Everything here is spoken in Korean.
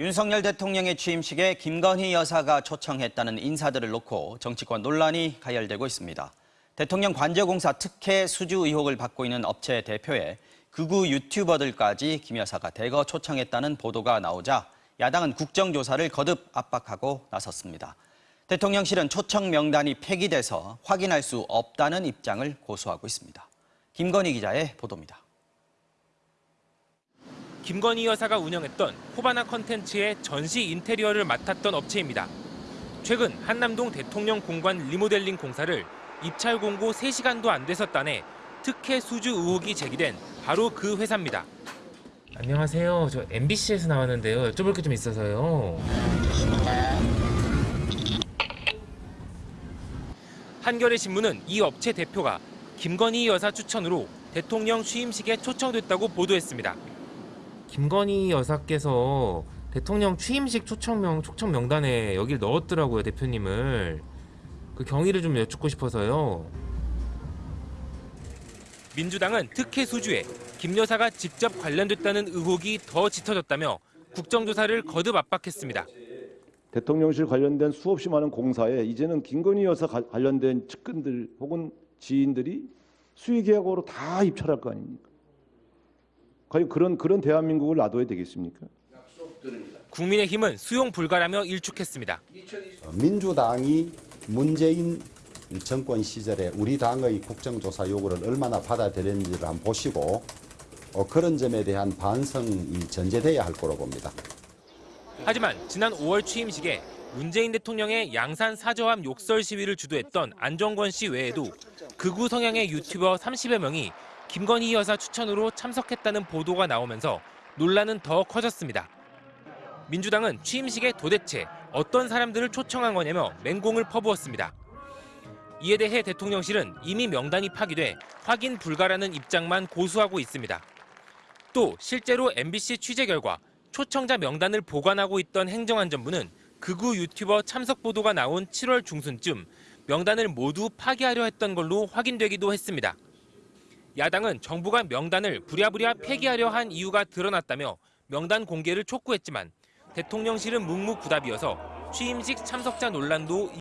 윤석열 대통령의 취임식에 김건희 여사가 초청했다는 인사들을 놓고 정치권 논란이 가열되고 있습니다. 대통령 관저공사 특혜 수주 의혹을 받고 있는 업체 대표에 극우 유튜버들까지 김 여사가 대거 초청했다는 보도가 나오자 야당은 국정조사를 거듭 압박하고 나섰습니다. 대통령실은 초청 명단이 폐기돼서 확인할 수 없다는 입장을 고수하고 있습니다. 김건희 기자의 보도입니다. 김건희 여사가 운영했던 호바나 컨텐츠의 전시 인테리어를 맡았던 업체입니다. 최근 한남동 대통령 공관 리모델링 공사를 입찰 공고 3시간도 안 돼서 따내 특혜 수주 의혹이 제기된 바로 그 회사입니다. 안녕하세요. 저 MBC에서 나왔는데요. 여쭤볼 게 좀 있어서요. 한겨레 신문은 이 업체 대표가 김건희 여사 추천으로 대통령 취임식에 초청됐다고 보도했습니다. 김건희 여사께서 대통령 취임식 초청명 초청 명단에 여길 넣었더라고요, 대표님을. 그 경위를 좀 여쭙고 싶어서요. 민주당은 특혜 수주에 김 여사가 직접 관련됐다는 의혹이 더 짙어졌다며 국정조사를 거듭 압박했습니다. 대통령실 관련된 수없이 많은 공사에 이제는 김건희 여사 가- 관련된 측근들 혹은 지인들이 수의계약으로 다 입찰할 거 아닙니까? 과연 그런 그런 대한민국을 놔둬야 되겠습니까? 국민의힘은 수용 불가라며 일축했습니다. 민주당이 문재인 정권 시절에 우리 당의 국정조사 요구를 얼마나 받아들였는지를 한번 보시고 어, 그런 점에 대한 반성이 전제돼야 할 거로 봅니다. 하지만 지난 5월 취임식에 문재인 대통령의 양산 사저함 욕설 시위를 주도했던 안정권 씨 외에도 극우 성향의 유튜버 30여 명이 김건희 여사 추천으로 참석했다는 보도가 나오면서 논란은 더 커졌습니다. 민주당은 취임식에 도대체 어떤 사람들을 초청한 거냐며 맹공을 퍼부었습니다. 이에 대해 대통령실은 이미 명단이 파기돼 확인 불가라는 입장만 고수하고 있습니다. 또 실제로 MBC 취재 결과 초청자 명단을 보관하고 있던 행정안전부는 극우 유튜버 참석 보도가 나온 7월 중순쯤 명단을 모두 파기하려 했던 걸로 확인되기도 했습니다. 야당은 정부가 명단을 부랴부랴 폐기하려 한 이유가 드러났다며 명단 공개를 촉구했지만 대통령실은 묵묵부답이어서 취임식 참석자 논란도